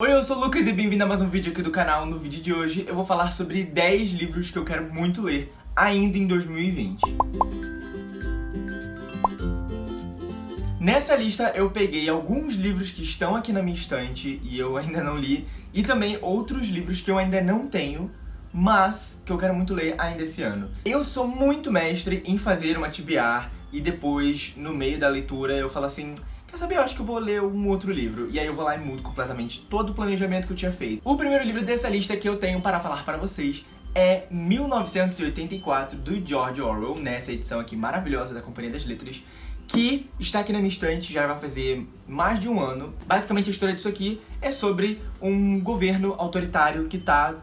Oi, eu sou o Lucas e bem-vindo a mais um vídeo aqui do canal. No vídeo de hoje eu vou falar sobre 10 livros que eu quero muito ler ainda em 2020. Nessa lista eu peguei alguns livros que estão aqui na minha estante e eu ainda não li, e também outros livros que eu ainda não tenho, mas que eu quero muito ler ainda esse ano. Eu sou muito mestre em fazer uma TBR e depois, no meio da leitura, eu falo assim quer saber, eu acho que eu vou ler um outro livro. E aí eu vou lá e mudo completamente todo o planejamento que eu tinha feito. O primeiro livro dessa lista que eu tenho para falar para vocês é 1984, do George Orwell, nessa edição aqui maravilhosa da Companhia das Letras, que está aqui na minha estante, já vai fazer mais de um ano. Basicamente a história disso aqui é sobre um governo autoritário que está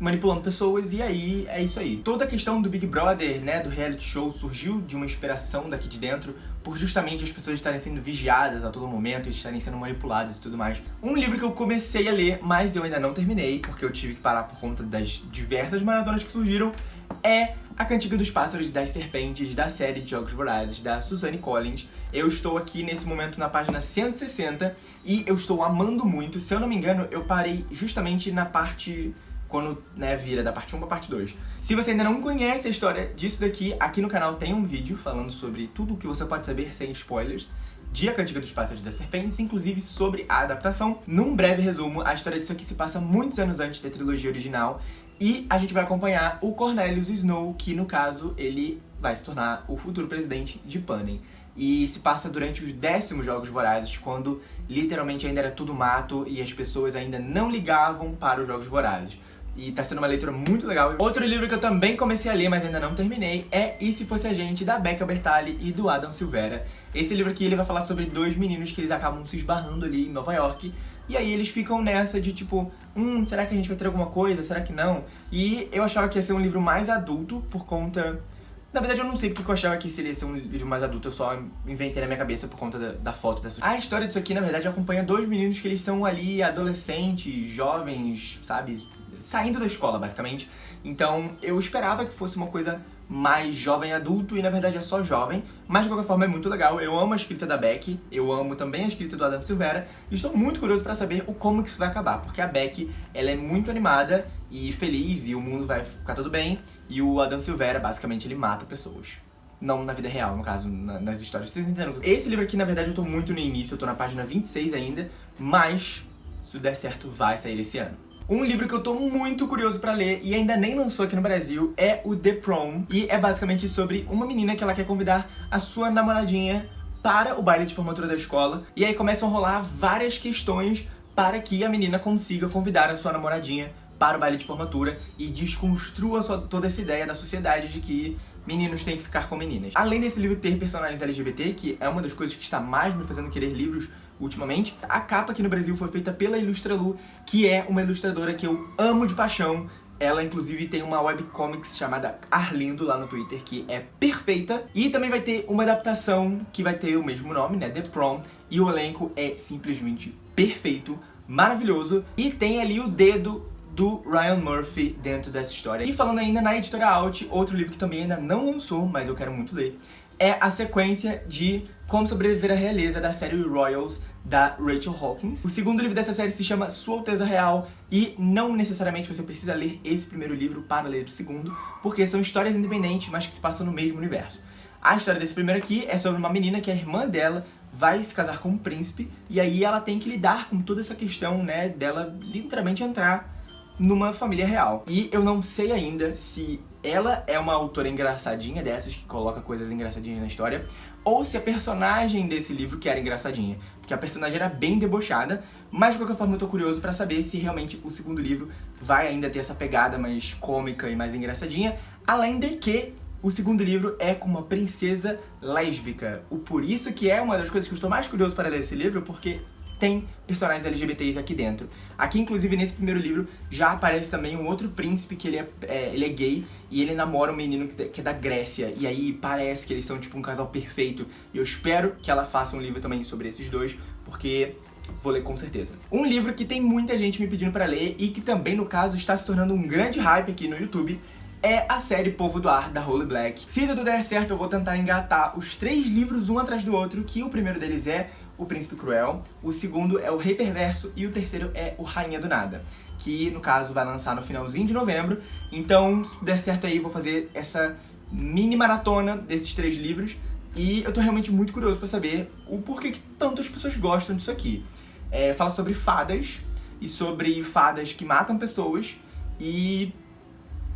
manipulando pessoas, e aí é isso aí. Toda a questão do Big Brother, né, do reality show, surgiu de uma inspiração daqui de dentro, por justamente as pessoas estarem sendo vigiadas a todo momento, estarem sendo manipuladas e tudo mais. Um livro que eu comecei a ler, mas eu ainda não terminei, porque eu tive que parar por conta das diversas maratonas que surgiram, é A Cantiga dos Pássaros e das Serpentes, da série de Jogos Vorazes, da Suzanne Collins. Eu estou aqui nesse momento na página 160 e eu estou amando muito. Se eu não me engano, eu parei justamente na parte quando né, vira da parte 1 pra parte 2. Se você ainda não conhece a história disso daqui, aqui no canal tem um vídeo falando sobre tudo o que você pode saber sem spoilers de A Cantiga dos Pássaros das Serpentes, inclusive sobre a adaptação. Num breve resumo, a história disso aqui se passa muitos anos antes da trilogia original e a gente vai acompanhar o Cornelius Snow, que no caso ele vai se tornar o futuro presidente de Panem. E se passa durante os décimos Jogos Vorazes, quando literalmente ainda era tudo mato e as pessoas ainda não ligavam para os Jogos Vorazes e tá sendo uma leitura muito legal. Outro livro que eu também comecei a ler, mas ainda não terminei, é E Se Fosse a Gente, da Becca Bertali e do Adam Silveira. Esse livro aqui ele vai falar sobre dois meninos que eles acabam se esbarrando ali em Nova York, e aí eles ficam nessa de tipo, hum, será que a gente vai ter alguma coisa? Será que não? E eu achava que ia ser um livro mais adulto por conta... Na verdade eu não sei porque eu achava que seria ser um livro mais adulto, eu só inventei na minha cabeça por conta da, da foto dessa... A história disso aqui, na verdade, acompanha dois meninos que eles são ali adolescentes, jovens, sabe? Saindo da escola, basicamente. Então eu esperava que fosse uma coisa mais jovem adulto, e na verdade é só jovem, mas de qualquer forma é muito legal. Eu amo a escrita da Beck, eu amo também a escrita do Adam Silveira, e estou muito curioso pra saber o como que isso vai acabar, porque a Beck, ela é muito animada e feliz, e o mundo vai ficar tudo bem, e o Adam Silveira, basicamente, ele mata pessoas. Não na vida real, no caso, na, nas histórias. Vocês entenderam? Esse livro aqui, na verdade, eu tô muito no início, eu tô na página 26 ainda, mas se tudo der certo, vai sair esse ano. Um livro que eu tô muito curioso pra ler e ainda nem lançou aqui no Brasil é o The Prom. E é basicamente sobre uma menina que ela quer convidar a sua namoradinha para o baile de formatura da escola. E aí começam a rolar várias questões para que a menina consiga convidar a sua namoradinha para o baile de formatura e desconstrua sua, toda essa ideia da sociedade de que meninos têm que ficar com meninas. Além desse livro ter personagens LGBT, que é uma das coisas que está mais me fazendo querer livros ultimamente. A capa aqui no Brasil foi feita pela Ilustralu, que é uma ilustradora que eu amo de paixão. Ela, inclusive, tem uma webcomics chamada Arlindo lá no Twitter, que é perfeita. E também vai ter uma adaptação que vai ter o mesmo nome, né? The Prom. E o elenco é simplesmente perfeito, maravilhoso. E tem ali o dedo do Ryan Murphy dentro dessa história. E falando ainda na Editora Alt, outro livro que também ainda não lançou, mas eu quero muito ler, é a sequência de Como Sobreviver à Realeza da série Royals da Rachel Hawkins. O segundo livro dessa série se chama Sua Alteza Real e não necessariamente você precisa ler esse primeiro livro para ler o segundo, porque são histórias independentes, mas que se passam no mesmo universo. A história desse primeiro aqui é sobre uma menina que a irmã dela vai se casar com um príncipe e aí ela tem que lidar com toda essa questão, né, dela literalmente entrar numa família real. E eu não sei ainda se ela é uma autora engraçadinha dessas, que coloca coisas engraçadinhas na história, ou se a personagem desse livro que era engraçadinha. Porque a personagem era bem debochada, mas de qualquer forma eu tô curioso pra saber se realmente o segundo livro vai ainda ter essa pegada mais cômica e mais engraçadinha, além de que o segundo livro é com uma princesa lésbica. O por isso que é uma das coisas que eu estou mais curioso para ler esse livro, porque tem personagens LGBTs aqui dentro. Aqui, inclusive, nesse primeiro livro, já aparece também um outro príncipe que ele é, é ele é gay e ele namora um menino que, é da Grécia. E aí parece que eles são tipo um casal perfeito. E eu espero que ela faça um livro também sobre esses dois, porque vou ler com certeza. Um livro que tem muita gente me pedindo pra ler e que também, no caso, está se tornando um grande hype aqui no YouTube é a série Povo do Ar, da Holy Black. Se tudo der certo, eu vou tentar engatar os três livros um atrás do outro, que o primeiro deles é O Príncipe Cruel, o segundo é O Rei Perverso e o terceiro é O Rainha do Nada, que no caso vai lançar no finalzinho de novembro. Então, se der certo aí, vou fazer essa mini maratona desses três livros e eu tô realmente muito curioso pra saber o porquê que tantas pessoas gostam disso aqui. É, fala sobre fadas e sobre fadas que matam pessoas e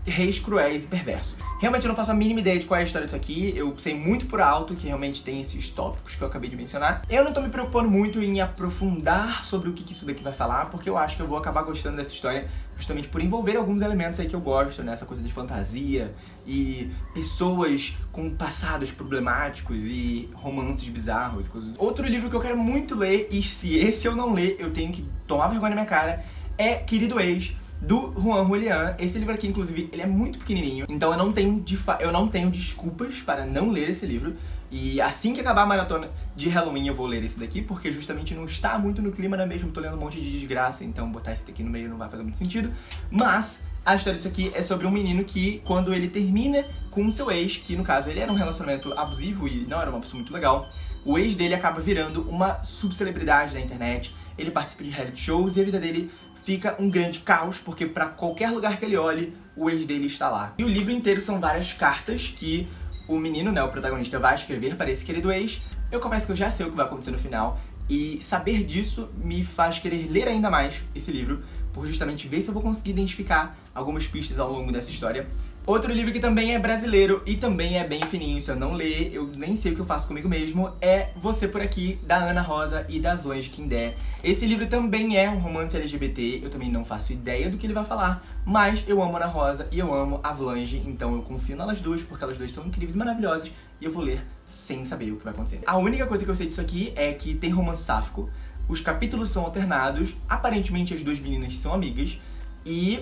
reis cruéis e perversos. Realmente eu não faço a mínima ideia de qual é a história disso aqui, eu sei muito por alto que realmente tem esses tópicos que eu acabei de mencionar. Eu não tô me preocupando muito em aprofundar sobre o que isso daqui vai falar, porque eu acho que eu vou acabar gostando dessa história justamente por envolver alguns elementos aí que eu gosto, né? Essa coisa de fantasia e pessoas com passados problemáticos e romances bizarros e coisas. Outro livro que eu quero muito ler, e se esse eu não ler, eu tenho que tomar vergonha na minha cara, é Querido Ex, do Juan Julián. Esse livro aqui, inclusive, ele é muito pequenininho, então eu não tenho, eu não tenho desculpas para não ler esse livro. E assim que acabar a maratona de Halloween eu vou ler esse daqui, porque justamente não está muito no clima, não é mesmo? Tô lendo um monte de desgraça, então botar esse daqui no meio não vai fazer muito sentido. Mas a história disso aqui é sobre um menino que, quando ele termina com seu ex, que no caso ele era um relacionamento abusivo e não era uma pessoa muito legal, o ex dele acaba virando uma subcelebridade da internet, ele participa de reality shows e a vida dele fica um grande caos, porque pra qualquer lugar que ele olhe, o ex dele está lá. E o livro inteiro são várias cartas que o menino, né, o protagonista, vai escrever para esse querido ex. Eu confesso que eu já sei o que vai acontecer no final, e saber disso me faz querer ler ainda mais esse livro, por justamente ver se eu vou conseguir identificar algumas pistas ao longo dessa história. Outro livro que também é brasileiro e também é bem fininho, se eu não ler, eu nem sei o que eu faço comigo mesmo, é Você Por Aqui, da Ana Rosa e da Vlange Kindé. Esse livro também é um romance LGBT, eu também não faço ideia do que ele vai falar, mas eu amo a Ana Rosa e eu amo a Vlange, então eu confio nelas duas, porque elas duas são incríveis e maravilhosas, e eu vou ler sem saber o que vai acontecer. A única coisa que eu sei disso aqui é que tem romance sáfico, os capítulos são alternados, aparentemente as duas meninas são amigas, e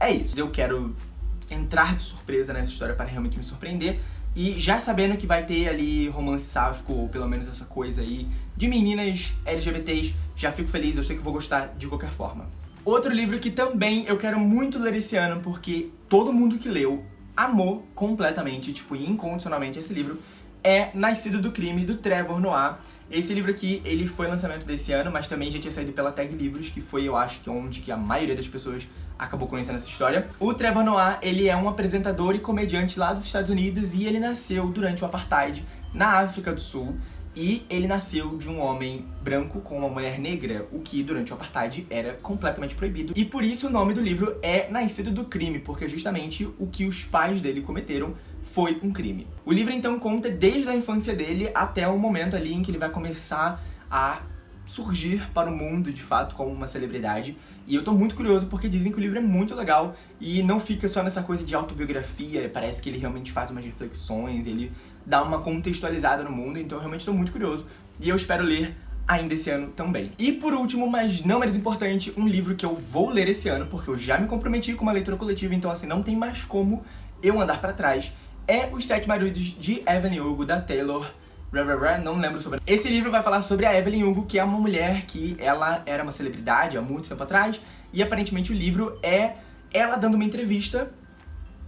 é isso. Eu quero entrar de surpresa nessa história para realmente me surpreender. E já sabendo que vai ter ali romance sáfico, ou pelo menos essa coisa aí, de meninas LGBTs, já fico feliz, eu sei que vou gostar de qualquer forma. Outro livro que também eu quero muito ler esse ano, porque todo mundo que leu amou completamente, tipo, incondicionalmente esse livro, é Nascido do Crime, do Trevor Noah. Esse livro aqui, ele foi lançamento desse ano, mas também já tinha saído pela Tag Livros, que foi, eu acho, que onde que a maioria das pessoas acabou conhecendo essa história. O Trevor Noah, ele é um apresentador e comediante lá dos Estados Unidos e ele nasceu durante o Apartheid na África do Sul. E ele nasceu de um homem branco com uma mulher negra, o que durante o Apartheid era completamente proibido. E por isso o nome do livro é Nascido do Crime, porque justamente o que os pais dele cometeram foi um crime. O livro então conta desde a infância dele até o momento ali em que ele vai começar a surgir para o mundo de fato como uma celebridade. E eu tô muito curioso porque dizem que o livro é muito legal e não fica só nessa coisa de autobiografia, parece que ele realmente faz umas reflexões, ele dá uma contextualizada no mundo, então eu realmente tô muito curioso e eu espero ler ainda esse ano também. E por último, mas não menos importante, um livro que eu vou ler esse ano, porque eu já me comprometi com uma leitura coletiva, então assim, não tem mais como eu andar pra trás, é Os Sete Maridos de Evelyn Hugo, da Taylor não lembro sobre. Esse livro vai falar sobre a Evelyn Hugo, que é uma mulher que ela era uma celebridade há muito tempo atrás, e aparentemente o livro é ela dando uma entrevista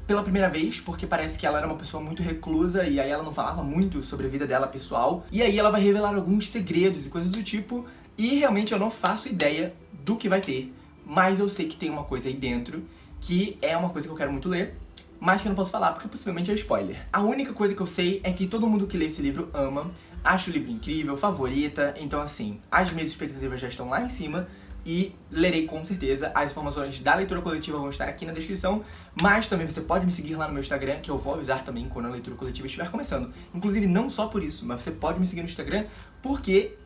pela primeira vez, porque parece que ela era uma pessoa muito reclusa e aí ela não falava muito sobre a vida dela pessoal. E aí ela vai revelar alguns segredos e coisas do tipo, e realmente eu não faço ideia do que vai ter, mas eu sei que tem uma coisa aí dentro que é uma coisa que eu quero muito ler, mas que eu não posso falar porque possivelmente é spoiler. A única coisa que eu sei é que todo mundo que lê esse livro ama, acha o livro incrível, favorita, então assim, as minhas expectativas já estão lá em cima e lerei com certeza. As informações da leitura coletiva vão estar aqui na descrição, mas também você pode me seguir lá no meu Instagram, que eu vou avisar também quando a leitura coletiva estiver começando. Inclusive, não só por isso, mas você pode me seguir no Instagram, porque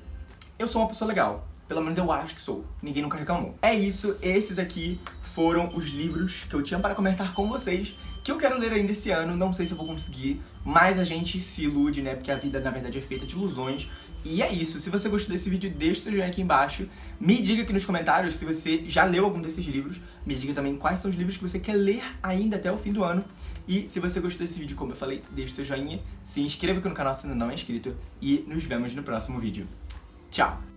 eu sou uma pessoa legal. Pelo menos eu acho que sou. Ninguém nunca reclamou. É isso, esses aqui foram os livros que eu tinha para comentar com vocês que eu quero ler ainda esse ano, não sei se eu vou conseguir, mas a gente se ilude, né, porque a vida na verdade é feita de ilusões. E é isso, se você gostou desse vídeo, deixa seu joinha aqui embaixo, me diga aqui nos comentários se você já leu algum desses livros, me diga também quais são os livros que você quer ler ainda até o fim do ano. E se você gostou desse vídeo, como eu falei, deixa seu joinha, se inscreva aqui no canal se ainda não é inscrito e nos vemos no próximo vídeo. Tchau!